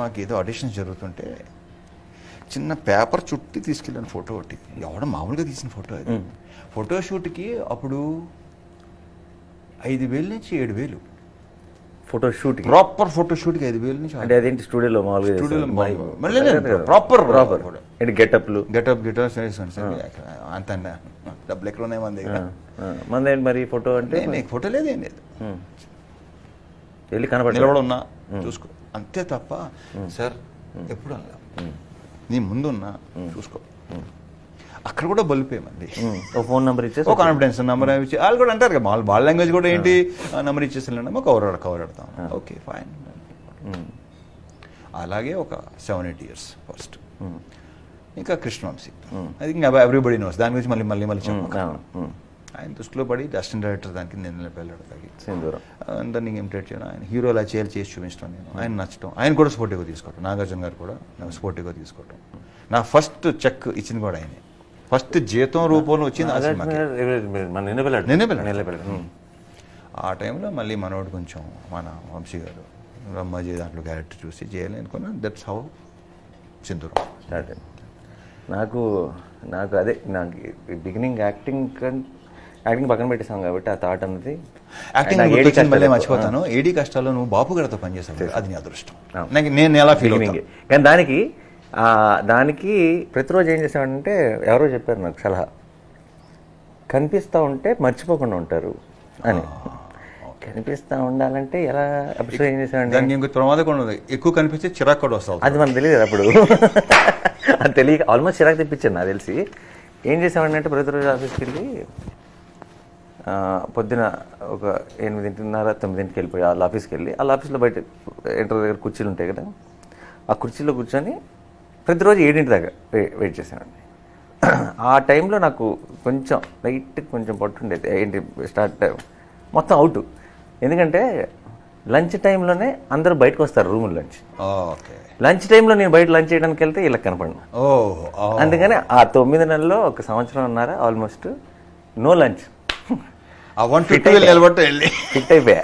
సినిమాకి ఏదో ఆడిషన్స్ జరుగుతుంటే చిన్న పేపర్ చుట్టి తీసుకెళ్ళాను ఫోటో ఒకటి. ఎవడ మామూలుగా తీసిన ఫోటో అది. ఫోటో షూట్కి అప్పుడు ఐదు వేలు నుంచి ఏడు వేలు. ఫోటో షూట్ ప్రాపర్ ఫోటో షూట్కి ఐదు వేలు నుంచి అంటే అదేంటి స్టూడియోలో మామూలుగా స్టూడియోలో ప్రాపర్. ఏంటి గెటప్లు? గెటప్ గిటార్ వేసుకోండి సార్ అంత. డబ్బులు ఎక్కడ ఉన్నాయి మన దగ్గర? మందేంటి మరి ఫోటో అంటే? నీకు ఫోటో లేదు ఏం లేదు. వెళ్ళి కనపడి నిలబడి ఉన్నా చూసుకో. అంతే తప్ప సార్ ఎప్పుడు అనలా. నీ ముందున్నా చూసుకో. అక్కడ కూడా బలిపే మంది ఓ ఫోన్ నెంబర్ ఇచ్చేసి ఓ కాన్ఫిడెన్స్ నెంబర్ ఇచ్చి వాళ్ళు కూడా అంటారు కదా వాళ్ళ వాళ్ళ లాంగ్వేజ్ కూడా ఏంటి? నెంబర్ ఇచ్చేసి వెళ్ళండి కవర్ కవర్ పెడతాం. Okay fine. అలాగే ఒక సెవెన్ ఎయిట్ ఇయర్స్ ఫస్ట్ ఇంకా కృష్ణవంశీ. అది ఇంకా ఎవ్రీబడి నోస్ దాని గురించి మళ్ళీ మళ్ళీ మళ్ళీ చెప్పు. అవును. ఉమ్. ఆయన దృష్టిలో పడి అసిస్టెంట్ డైరెక్టర్ దానికి నేను వెళ్ళాడు తగ్గి అందరినీ ఇమిటేట్ చేయడం ఆయన హీరో అలా చేయాలి చేసి చూపించడం నేను. ఆయన నచ్చడం ఆయన కూడా స్పోర్టివ్గా తీసుకోవటం. నాగార్జున గారు కూడా నాకు స్పోర్టివ్గా తీసుకోవటం. నా ఫస్ట్ చెక్ ఇచ్చింది కూడా ఆయనే. ఫస్ట్ జీతం రూపంలో వచ్చింది ఆ టైంలో మళ్ళీ మనోడు కొంచెం మన వంశీ గారు బ్రహ్మాజీ దాంట్లో క్యారెక్టర్ చూసి చేయాలి అనుకున్నా దట్స్ హౌ సింధూరం. స్టార్ట్ నాకు నాకు అదే నాకు బిగినింగ్ యాక్టింగ్ యాక్టింగ్ పక్కన పెట్టేసాం కాబట్టి ఆ థాట్ అన్నది యాక్టింగ్ ఏడీ మళ్ళీ మర్చిపోతాను. ఏడీ కష్టాల్లో నువ్వు బాపు గారితో పనిచేసావు అది నీ అదృష్టం. నాకు నేను ఎలా ఫీల్ కానీ దానికి దానికి ప్రతిరోజు ఏం చేసామంటే ఎవరో చెప్పారు నాకు సలహా. కనిపిస్తూ ఉంటే మర్చిపోకుండా ఉంటారు అని. కనిపిస్తూ ఉండాలంటే ఎలా అప్పుడు ఏం దానికి ఇంకొక ప్రమాదం కూడా ఉంది. ఎక్కువ కనిపిస్తే చిరాకు కూడా వస్తావు అది మనకు తెలియదు అప్పుడు. అది తెలియక ఆల్మోస్ట్ చిరాకు తెప్పించాను నాకు తెలిసి. ఏం చేసామంటే ప్రతిరోజు ఆఫీస్కి వెళ్ళి పొద్దున ఒక ఎనిమిదింటిన్నర తొమ్మిదింటికి వెళ్ళిపోయి వాళ్ళ ఆఫీస్కి వెళ్ళి వాళ్ళ ఆఫీస్లో బయట ఎంటర్ దగ్గర కుర్చీలు ఉంటాయి కదా ఆ కుర్చీలో కూర్చొని ప్రతిరోజు ఏడింటి దాకా వెయిట్ చేసామండి ఆ టైంలో నాకు కొంచెం లైట్ కొంచెం పట్టుండేది ఏంటి స్టార్ట్ మొత్తం అవుట్. ఎందుకంటే లంచ్ టైంలోనే అందరూ బయటకు వస్తారు రూమ్ లంచ్. లంచ్ టైంలో నేను బయట లంచ్ చేయడానికి వెళ్తే వీళ్ళకి కనపడిన. అందుకని ఆ తొమ్మిది నెలల్లో ఒక సంవత్సరం ఉన్నారా ఆల్మోస్ట్ నో లంచ్. ఆ వన్ ఫిఫ్టీ నిలబట్టు వెళ్ళి ఫిట్ అయిపోయా?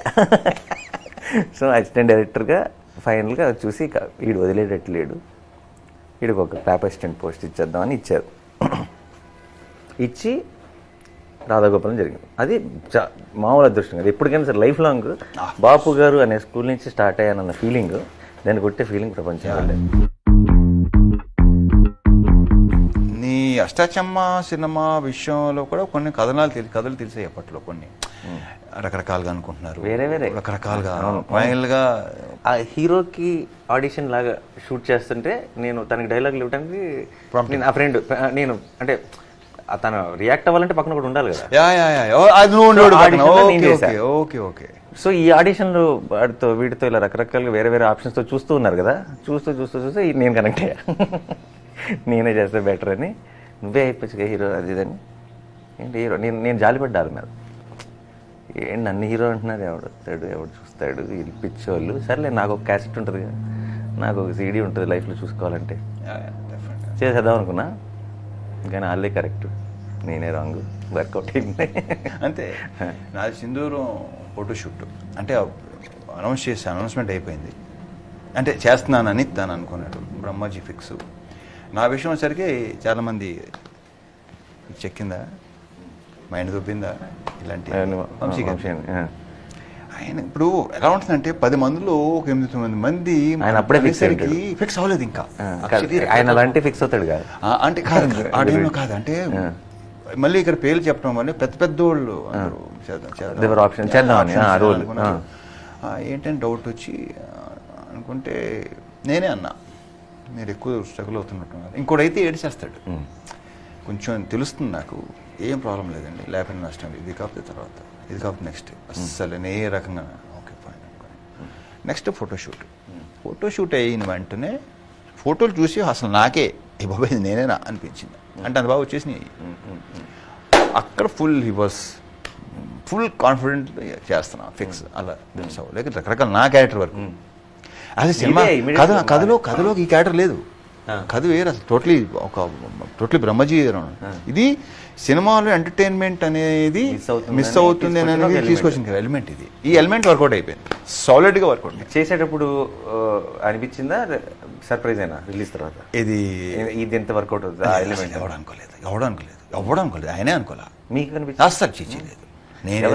సో అసిస్టెంట్ డైరెక్టర్గా ఫైనల్గా చూసి వీడు వదిలేటట్లేడు వీడికి ఒక క్లాప్ అసిస్టెంట్ పోస్ట్ ఇచ్చేద్దామని ఇచ్చారు. ఇచ్చి రాధాగోపాలం జరిగింది. అది చా- మామూలు అదృష్టం అది ఎప్పటికైనా సరే లైఫ్ లాంగ్ బాపు గారు అనే స్కూల్ నుంచి స్టార్ట్ అయ్యానన్న ఫీలింగ్ దాన్ని కొట్టే ఫీలింగ్ ప్రపంచం అష్టాచమ్మ సినిమా విషయంలో కూడా కొన్ని కథనాలు తెలి కథలు తెలిసాయి అప్పట్లో కొన్ని. రకరకాలుగా అనుకుంటున్నారు. వేరే వేరే. రకరకాలుగా. ఫైనల్గా ఆ హీరోకి ఆడిషన్ లాగా షూట్ చేస్తుంటే నేను తనకి డైలాగులు ఇవ్వడానికి నేను ఆ ఫ్రెండ్ నేను అంటే తను రియాక్ట్ అవ్వాలంటే పక్కన ఒకటి ఉండాలి కదా. యా యా యా అది నువ్వు ఓకే. ఓకే సో ఈ ఆడిషన్లు వాడితో వీటితో ఇలా రకరకాలుగా వేరే వేరే ఆప్షన్స్తో చూస్తూ ఉన్నారు కదా. చూస్తూ చూస్తూ చూస్తూ నేను కనెక్ట్ అయ్యా. నేనే చేస్తే బెటర్ అని. నువ్వే అయిపోవచ్చు హీరో అది ఇదని ఏంటి హీరో? నేను నేను జాలిపడ్డారు మీద ఏంటి నన్ను హీరో అంటున్నారు? ఎవడు వస్తాడు ఎవడు చూస్తాడు? వీళ్ళు పిచ్చోళ్ళు. సర్లే నాకు ఒక క్యాసెట్ ఉంటుంది. కదా నాకు ఒక సీడీ ఉంటుంది లైఫ్లో చూసుకోవాలంటే. చేసేద్దాం అనుకున్నా. కానీ వాళ్ళే కరెక్ట్. నేనే రాంగ్. వర్కౌట్ అయింది. అంతే. నాది సింధూరం ఫోటోషూట్. అంటే అనౌన్స్ చేసి అనౌన్స్మెంట్ అయిపోయింది. అంటే చేస్తున్నానని తను అనుకున్నాడు. బ్రహ్మాజీ ఫిక్స్. నా విషయం వచ్చరికి చాలామంది చెక్కిందా? మైండ్ దొబ్బిందా? ఇలాంటి వంశీ గారు. ఆయన ఇప్పుడు ఎలా ఉంటుందంటే పది మందిలో ఒక ఎనిమిది తొమ్మిది మంది ఆయన అప్పుడే అనేసరికి ఫిక్స్ అవ్వలేదు ఇంకా. ఆయన అలాంటి ఫిక్స్ అవుతాడు కాదు. అంటే కాదు ఆ టైంలో కాదు అంటే మళ్ళీ ఇక్కడ పేర్లు చెప్పడం వల్ల పెద్ద పెద్ద వాళ్ళు చేద్దాం ఏంటంటే డౌట్ వచ్చి అనుకుంటే నేనే అన్నా. మీరు ఎక్కువ స్ట్రగుల్ అవుతున్నట్టున్నారు ఇంకోటైతే ఏడిచేస్తాడు. కొంచెం తెలుస్తుంది నాకు ఏం ప్రాబ్లం లేదండి లేకపోతే నష్టం. ఇది కాకపోతే తర్వాత ఇది కాకపోతే నెక్స్ట్. అస్సలు ఏ రకంగా okay fine next photoshoot photoshoot అయిన వెంటనే ఫోటోలు చూసి అసలు నాకే ఈ బాబాయ్ ఇది నేనేనా అనిపించింది. అంటే అంత బాగా వచ్చేసినాయి. అక్కడ full he was full confident చేస్తున్నా ఫిక్స్ అలా తెలుసు లేక రకరకాల నా క్యారెక్టర్ వరకు. అది సినిమా. కథ కథలో కథలో ఈ క్యారెక్టర్ లేదు. కథ వేరు అసలు టోటలీ ఒక టోటలీ బ్రహ్మజీ. ఇది సినిమాలో ఎంటర్టైన్మెంట్ అనేది మిస్ అవుతుంది అనేది. తీసుకొచ్చిన ఎలిమెంట్ ఇది. ఈ ఎలిమెంట్ వర్కౌట్ అయిపోయింది. సాలిడ్గా వర్కౌట్ చేసేటప్పుడు అనిపించిందా? సర్ప్రైజ్ అయినా రిలీజ్ తర్వాత? ఇది ఇది ఎంత వర్కౌట్ అవుతుంది? ఎలిమెంట్ ఎవడు అనుకోలేదు ఎవడు అనుకోలేదు ఎవడు అనుకోలేదు ఆయనే అనుకోలే. మీకు అనిపించింది? అస్సలు చిచ్చలేదు నేను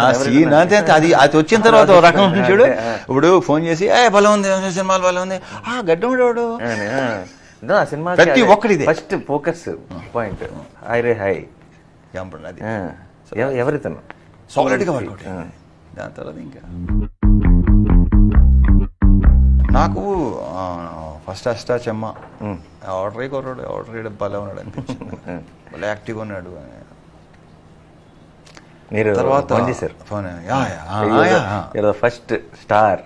నా సీన్ అంతే. అది అది వచ్చిన తర్వాత రకం ఉంటుంది చూడు. ఇప్పుడు ఫోన్ చేసి ఏ బలం ఉంది సినిమాలు బలం ఉంది. ఆ గడ్డముడోడు సినిమా ప్రతి ఒక్కడిదే. First focus point. హై రే హై. అది ఎవరితను? సాలిడ్గా వర్కౌట్ దాని తర్వాత ఇంకా. నాకు ఫస్ట్ అష్టాచమ్మ ఆర్డర్ అయ్యి కొన్నాడు ఆర్డర్ భలే ఉన్నాడు అనిపించింది. యాక్టివ్గా ఉన్నాడు. మీరు తర్వాత ఫోన్ చేశారు. First star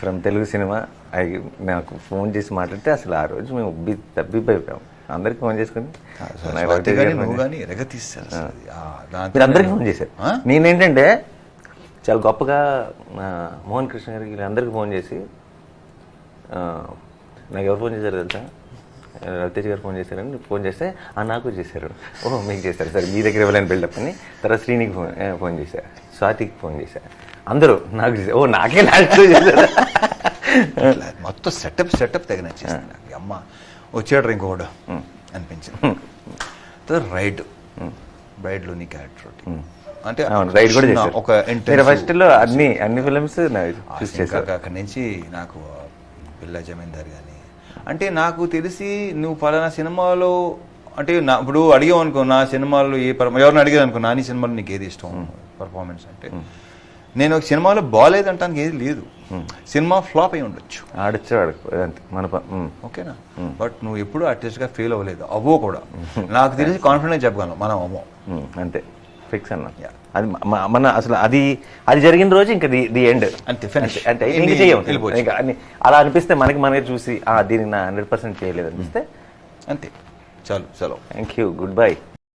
from Telugu cinema అయి నాకు ఫోన్ చేసి మాట్లాడితే అసలు ఆ రోజు మేము ఉబ్బి తబ్బిబ్బైపోయాం అందరికి ఫోన్ చేసుకుని మీరు అందరికీ ఫోన్ చేశారు? నేనేంటంటే చాలా గొప్పగా మోహన్ కృష్ణ గారికి వీళ్ళందరికీ ఫోన్ చేసి నాకు ఎవరు ఫోన్ చేశారు తెలుసా? రవితేజ్ గారు ఫోన్ చేశారని ఫోన్ చేస్తే ఆ నాకు చేశారు. ఓహో మీకు చేశారు. సరే మీ దగ్గర ఇవ్వలేని బిల్డప్ అని. తర్వాత శ్రీనికి ఫోన్ ఫోన్ చేశారు స్వాతికి ఫోన్ చేశారు అందరూ నాకు చేశారు. ఓ నాకే లాస్ట్ చేశారు? మొత్తం సెటప్ సెటప్ తెగ నచ్చేసింది నాకు. అమ్మ వచ్చాడు ఇంకొకడు అనిపించింది. రైడ్ రైడ్లోని క్యారెక్టర్ అంటే రైడ్ కూడా ఒక ఫస్ట్లో అన్ని అన్ని ఫిల్మ్స్ చూస్ అక్కడి నుంచి నాకు పిల్ల జమీందార్ కానీ అంటే నాకు తెలిసి నువ్వు పలానా సినిమాలో అంటే నా ఇప్పుడు అడిగావు అనుకో నా సినిమాలో ఏ ఎవరిని అడిగాను అనుకో నా నీ సినిమాలో నీకు ఏది ఇష్టం పర్ఫార్మెన్స్ అంటే. నేను ఒక సినిమాలో బాగాలేదంటానికి ఏది లేదు. సినిమా ఫ్లాప్ అయి ఉండొచ్చు. ఆడచ్చు ఆడకు అంతే మన. ఓకేనా? బట్ నువ్వు ఎప్పుడు ఆర్టిస్ట్గా ఫెయిల్ అవ్వలేదు. అవ్వో కూడా. నాకు తెలిసి కాన్ఫిడెంట్ చెప్పగలను మనం అవ్వం అంతే. ఫిక్స్ అన్న. అది మన అసలు అది అది జరిగిన రోజు ఇంకా ది ది ఎండ్ అంతే. అంటే ఇంక. ఇంకా అలా అనిపిస్తే మనకి మనకి చూసి ఆ దీనికి నా హండ్రెడ్ పర్సెంట్ చేయలేదు అనిపిస్తే అంతే చాలు చలో థ్యాంక్ యూ గుడ్ బై